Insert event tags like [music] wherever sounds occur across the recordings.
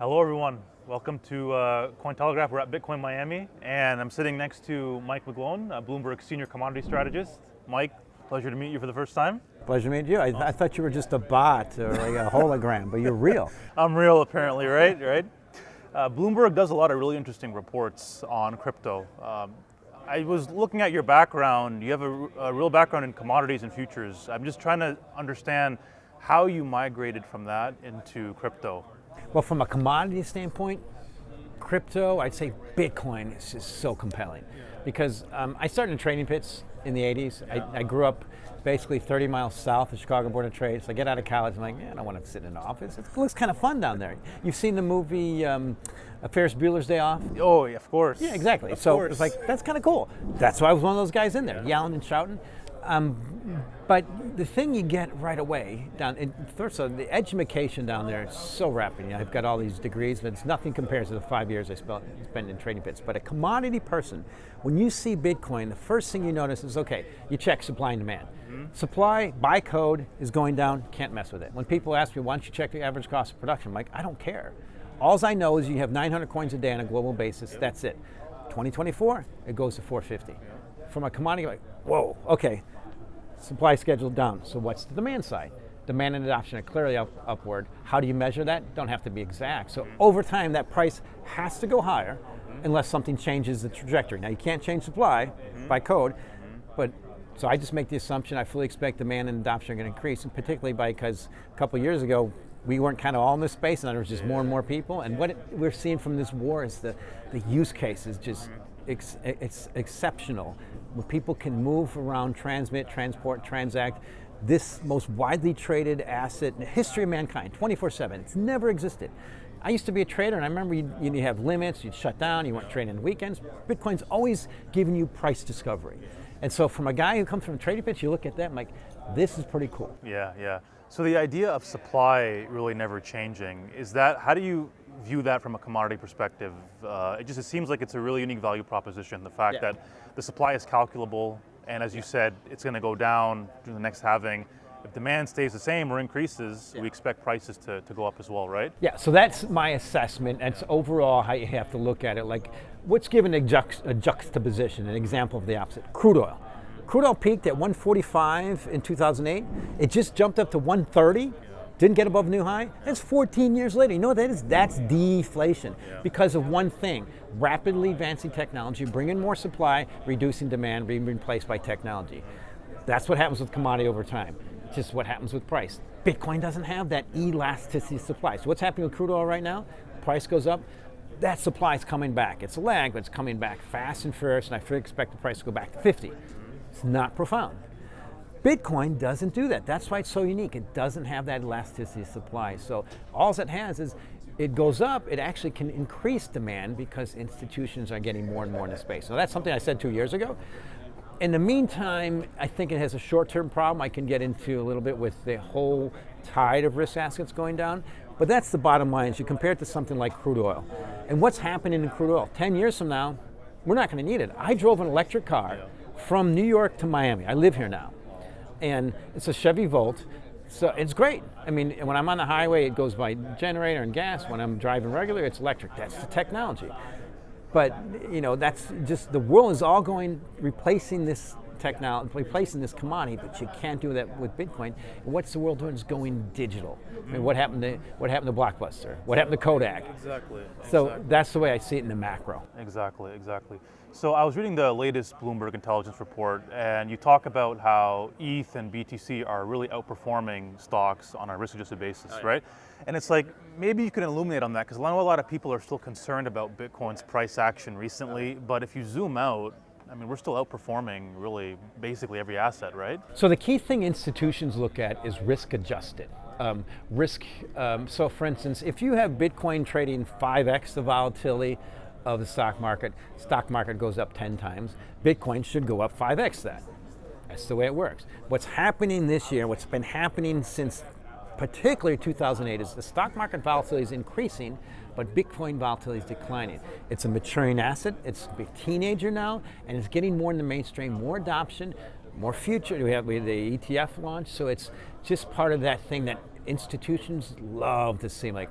Hello everyone, welcome to uh, Cointelegraph. We're at Bitcoin Miami and I'm sitting next to Mike McGlone, a Bloomberg Senior Commodity Strategist. Mike, pleasure to meet you for the first time. Pleasure to meet you. I, I thought you were just a bot or like a hologram, but you're real. [laughs] I'm real apparently, right? right. Uh, Bloomberg does a lot of really interesting reports on crypto. Um, I was looking at your background. You have a, a, real background in commodities and futures. I'm just trying to understand how you migrated from that into crypto. Well, from a commodity standpoint, crypto, I'd say Bitcoin is just so compelling. Because um, I started in trading pits in the 80s. I, I, grew up basically 30 miles south of Chicago Board of Trade. So I get out of college, I'm like, yeah, I don't want to sit in an office. It looks kind of fun down there. You've seen the movie um, Ferris Bueller's Day Off? Oh, yeah, of course. Yeah, exactly. Of so it's like, that's kind of cool. That's why I was one of those guys in there, yelling and shouting. Um, but the thing you get right away down, in, first of all, the education down there is so rapid. You know, I've got all these degrees, but it's nothing compared to the five years I spent, in trading pits. But a commodity person, when you see Bitcoin, the first thing you notice is, okay, you check supply and demand. Mm -hmm. Supply by code is going down, can't mess with it. When people ask me, why don't you check the average cost of production? I'm like, I don't care. All I know is you have 900 coins a day on a global basis, that's it. 2024, it goes to 450. Yep. From a commodity, like, whoa, okay, supply schedule down. So what's the demand side? Demand and adoption are clearly up, upward. How do you measure that? Don't have to be exact. So over time, that price has to go higher mm-hmm. unless something changes the trajectory. Now you can't change supply mm-hmm. by code, mm-hmm. but so I just make the assumption I fully expect demand and adoption are going to increase, and particularly because a couple years ago we weren't kind of all in this space, and there was just more and more people. And what it, we're seeing from this war is the the use case is just ex, it's exceptional where people can move around, transmit, transport, transact, this most widely traded asset in the history of mankind, 24-7, it's never existed. I used to be a trader and I remember you'd, you'd have limits, you'd shut down, you weren't trading on weekends. Bitcoin's always giving you price discovery. And so from a guy who comes from a trading pitch, you look at that and like, this is pretty cool. Yeah, yeah. So the idea of supply really never changing, is that, how do you view that from a commodity perspective? Uh, it just it seems like it's a really unique value proposition, the fact yeah. that the supply is calculable, and as you said, it's going to go down during the next halving. If demand stays the same or increases, yeah. we expect prices to, to go up as well, right? Yeah, so that's my assessment. That's overall how you have to look at it. Like, what's given a, juxt a juxtaposition, an example of the opposite? Crude oil. Crude oil peaked at 145 in 2008. It just jumped up to 130 didn't get above new high, that's 14 years later. You know what that is? That's deflation because of one thing, rapidly advancing technology, bringing more supply, reducing demand, being replaced by technology. That's what happens with commodity over time. Just what happens with price. Bitcoin doesn't have that elasticity of supply. So what's happening with crude oil right now? Price goes up, that supply is coming back. It's a lag, but it's coming back fast and furious, and I expect the price to go back to 50. It's not profound. Bitcoin doesn't do that. That's why it's so unique. It doesn't have that elasticity of supply. So all it has is it goes up, it actually can increase demand because institutions are getting more and more in the space. So that's something I said two years ago. In the meantime, I think it has a short-term problem I can get into a little bit with the whole tide of risk assets going down. But that's the bottom line, is you compare it to something like crude oil. And what's happening in crude oil? 10 years from now, we're not going to need it. I drove an electric car from New York to Miami. I live here now and it's a Chevy Volt. So it's great. I mean, when I'm on the highway, it goes by generator and gas. When I'm driving regular, it's electric. That's the technology. But you know, that's just the world is all going replacing this technology, replacing this commodity, but you can't do that with Bitcoin. what's the world doing? Is going digital. I mean, what happened to what happened to Blockbuster? What happened to Kodak? Exactly. So exactly. that's the way I see it in the macro. Exactly. Exactly. So I was reading the latest Bloomberg intelligence report, and you talk about how ETH and BTC are really outperforming stocks on a risk-adjusted basis, oh, yeah. right? And it's like, maybe you could illuminate on that, because I know a lot of people are still concerned about Bitcoin's price action recently, but if you zoom out, I mean, we're still outperforming really basically every asset, right? So the key thing institutions look at is risk adjusted. Um, risk, um, so for instance, if you have Bitcoin trading 5x the volatility of the stock market, stock market goes up 10 times, Bitcoin should go up 5x that. That's the way it works. What's happening this year, what's been happening since particularly 2008 is the stock market volatility is increasing, but Bitcoin volatility is declining. It's a maturing asset, it's a teenager now, and it's getting more in the mainstream, more adoption, more future. We have, the ETF launch, so it's just part of that thing that institutions love to see, like,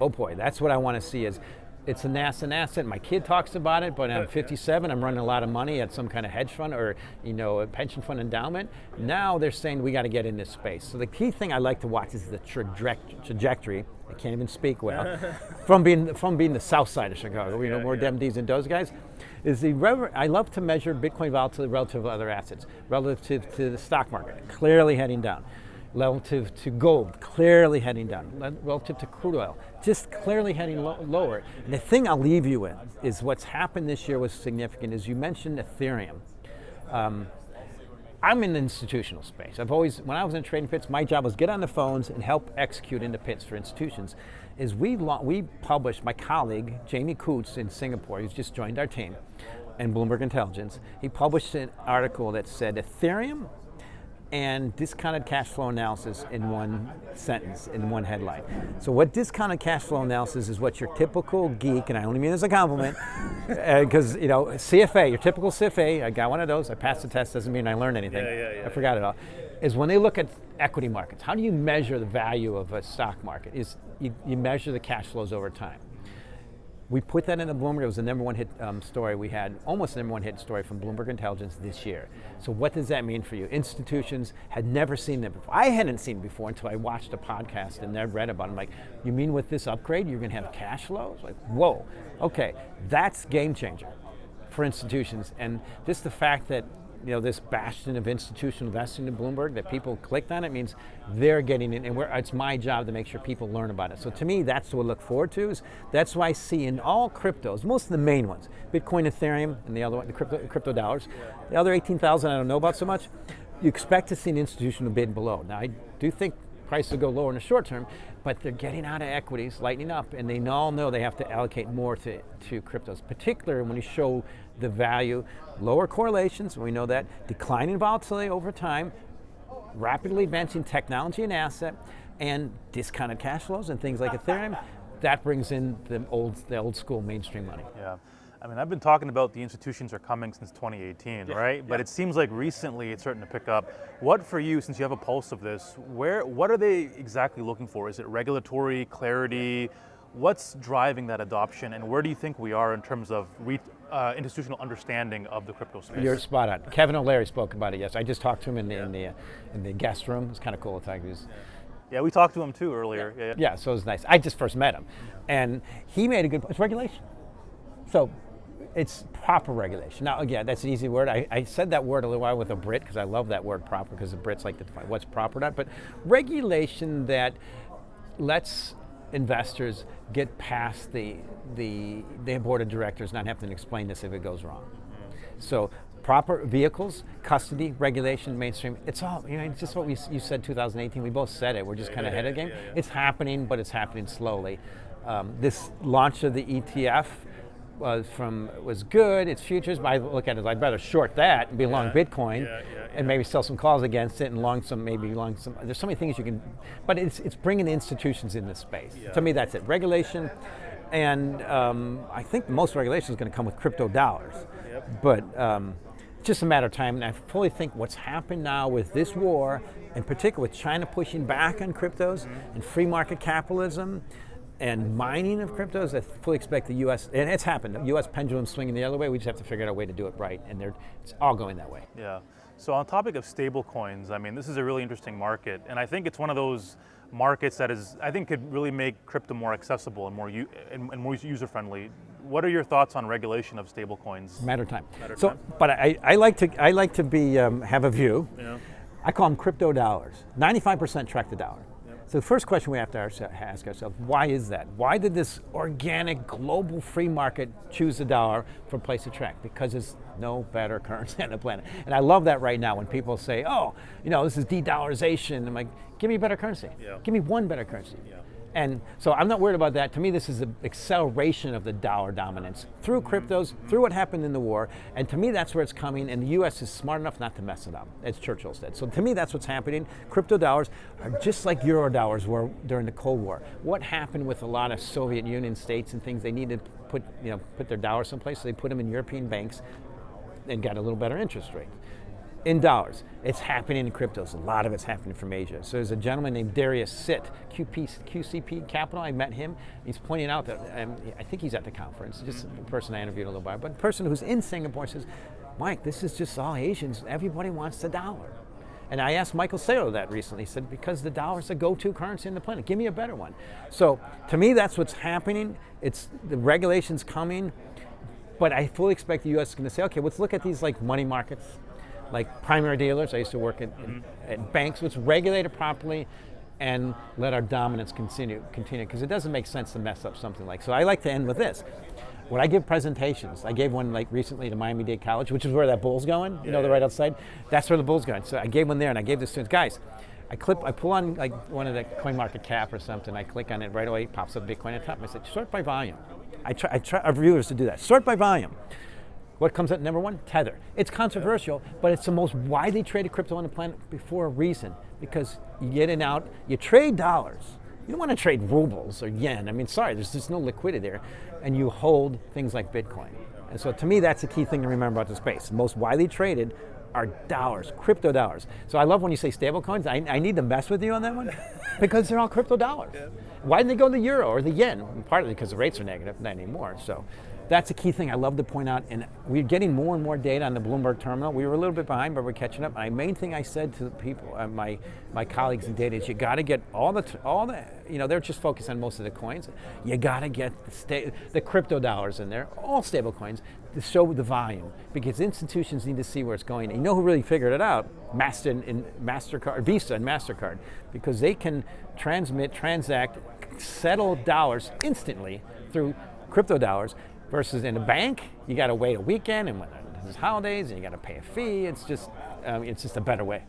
oh boy, that's what I want to see is it's an asset, an asset. My kid talks about it, but I'm 57. I'm running a lot of money at some kind of hedge fund or you know a pension fund endowment. Now they're saying we got to get in this space. So the key thing I like to watch is the trajectory. I can't even speak well [laughs] from being from being the south side of Chicago. You know more yeah. D's and those guys. Is the I love to measure Bitcoin volatility relative to other assets, relative to the stock market, clearly heading down relative to gold, clearly heading down, relative to crude oil, just clearly heading lo lower. And the thing I'll leave you with is what's happened this year was significant, as you mentioned Ethereum. Um, I'm in the institutional space. I've always, when I was in trading pits, my job was get on the phones and help execute into pits for institutions. Is we, we published, my colleague, Jamie Coutts in Singapore, he's just joined our team, and Bloomberg Intelligence, he published an article that said Ethereum and discounted cash flow analysis in one sentence, in one headline. So what discounted cash flow analysis is what your typical geek, and I only mean as a compliment, because [laughs] uh, you know, CFA, your typical CFA, I got one of those, I passed the test, doesn't mean I learned anything, yeah, yeah, yeah, I forgot it all, is when they look at equity markets, how do you measure the value of a stock market? Is you, you measure the cash flows over time. We put that in the Bloomberg. It was the number one hit um, story we had, almost the number one hit story from Bloomberg Intelligence this year. So what does that mean for you? Institutions had never seen that before. I hadn't seen before until I watched a podcast and I read about it. I'm like, you mean with this upgrade you're going to have cash flows? Like, whoa, okay, that's game changer for institutions. And just the fact that you know, this bastion of institutional investing in Bloomberg, that people clicked on it means they're getting it, and it's my job to make sure people learn about it. So to me, that's what I look forward to. Is that's why I see in all cryptos, most of the main ones, Bitcoin, Ethereum, and the other one, the crypto, crypto dollars. The other 18,000 I don't know about so much. You expect to see an institutional bid below. Now I do think prices will go lower in the short term, but they're getting out of equities, lightening up, and they all know they have to allocate more to, to cryptos, particularly when you show the value, lower correlations, we know that, declining volatility over time, rapidly advancing technology and asset, and discounted cash flows and things like Ethereum, that brings in the old, the old school mainstream money. Yeah. I mean, I've been talking about the institutions are coming since 2018, yeah, right? Yeah. But it seems like recently it's starting to pick up. What for you, since you have a pulse of this, where, what are they exactly looking for? Is it regulatory, clarity? What's driving that adoption and where do you think we are in terms of re, uh, institutional understanding of the crypto space? You're spot on. Kevin O'Leary spoke about it, yes. I just talked to him in the, yeah. in the, in the guest room. It's kind of cool. He was, yeah, we talked to him too earlier. Yeah, yeah, so it was nice. I just first met him. And he made a good, point. it's regulation. So it's proper regulation. Now, again, that's an easy word. I, I said that word a little while with a Brit because I love that word proper because the Brits like to define what's proper or not. But regulation that lets investors get past the, the, the board of directors not having to explain this if it goes wrong. So proper vehicles, custody, regulation, mainstream, it's all, you know, it's just what we, you said 2018, we both said it, we're just kind of ahead of the game. Yeah, yeah. It's happening, but it's happening slowly. Um, this launch of the ETF, was from was good. Its futures, but I look at it, I'd rather short that and be yeah. long Bitcoin, yeah, yeah, and maybe sell some calls against it and long some maybe long some. There's so many things you can, but it's it's bringing institutions in this space. To me, that's it. Regulation, and um, I think most regulation is going to come with crypto dollars, yep. but. Um, just a matter of time, and I fully think what's happened now with this war, in particular with China pushing back on cryptos mm -hmm. and free market capitalism, and mining of cryptos, I fully expect the U.S. and it's happened. The U.S. pendulum swinging the other way. We just have to figure out a way to do it right, and it's all going that way. Yeah. So on topic of stable coins, I mean, this is a really interesting market, and I think it's one of those markets that is, I think, could really make crypto more accessible and more and, and more user friendly. What are your thoughts on regulation of stable coins? Matter of time. Matter so, time. but I, I like to I like to be um, have a view. Yeah. I call them crypto dollars. 95% track the dollar. So the first question we have to ask ourselves, why is that? Why did this organic global free market choose the dollar for place of track? Because there's no better currency [laughs] on the planet. And I love that right now when people say, oh, you know, this is de-dollarization. I'm like, give me a better currency. Yeah. Give me one better currency. Yeah. And so I'm not worried about that. To me, this is an acceleration of the dollar dominance through mm-hmm. cryptos, through what happened in the war. And to me, that's where it's coming. And the US is smart enough not to mess it up, as Churchill said. So to me, that's what's happening. Crypto dollars are just like euro dollars were during the Cold War. What happened with a lot of Soviet Union states and things, they needed to put, you know, put their dollars someplace, so they put them in European banks and got a little better interest rate in dollars. It's happening in cryptos. A lot of it's happening from Asia. So there's a gentleman named Darius Sit, QP, QCP Capital. I met him. He's pointing out that um, I think he's at the conference. Just the person I interviewed a little bit, but the person who's in Singapore says, "Mike, this is just all Asians. Everybody wants the dollar." And I asked Michael Saylor that recently. He said, because the dollar is the go-to currency in the planet. Give me a better one. So to me, that's what's happening. It's the regulations coming, but I fully expect the U.S. is going to say, okay, let's look at these like money markets, like primary dealers. I used to work at, mm-hmm. at banks. Let's regulate it properly and let our dominance continue continue because it doesn't make sense to mess up something like so i like to end with this when I give presentations, I gave one like recently to Miami-Dade College, which is where that bull's going, you know, the right outside. That's where the bull's going. So I gave one there and I gave the students, guys, I clip, I pull on like one of the coin market cap or something, I click on it right away, pops up Bitcoin at the top. I said, sort by volume. I try, I try our viewers to do that. Sort by volume. What comes at number one? Tether. It's controversial, but it's the most widely traded crypto on the planet for a reason. Because you get in out, you trade dollars. You don't want to trade rubles or yen. I mean, sorry, there's just no liquidity there. And you hold things like Bitcoin. And so to me, that's a key thing to remember about the space. The most widely traded are dollars, crypto dollars. So I love when you say stable coins. I, I need to mess with you on that one [laughs] because they're all crypto dollars. Yeah. Why didn't they go in the euro or the yen? Partly because the rates are negative, not anymore. So that's a key thing I love to point out. And we're getting more and more data on the Bloomberg terminal. We were a little bit behind, but we're catching up. My main thing I said to the people, uh, my my colleagues in data, is you got to get all the all the you know they're just focused on most of the coins. You got to get the, the crypto dollars in there, all stable coins, to show the volume because institutions need to see where it's going. And you know who really figured it out? Master and Mastercard, Visa and Mastercard, because they can transmit, transact, settle dollars instantly through crypto dollars Versus in a bank, you got to wait a weekend, and when there's holidays, and you got to pay a fee. It's just, um, it's just a better way.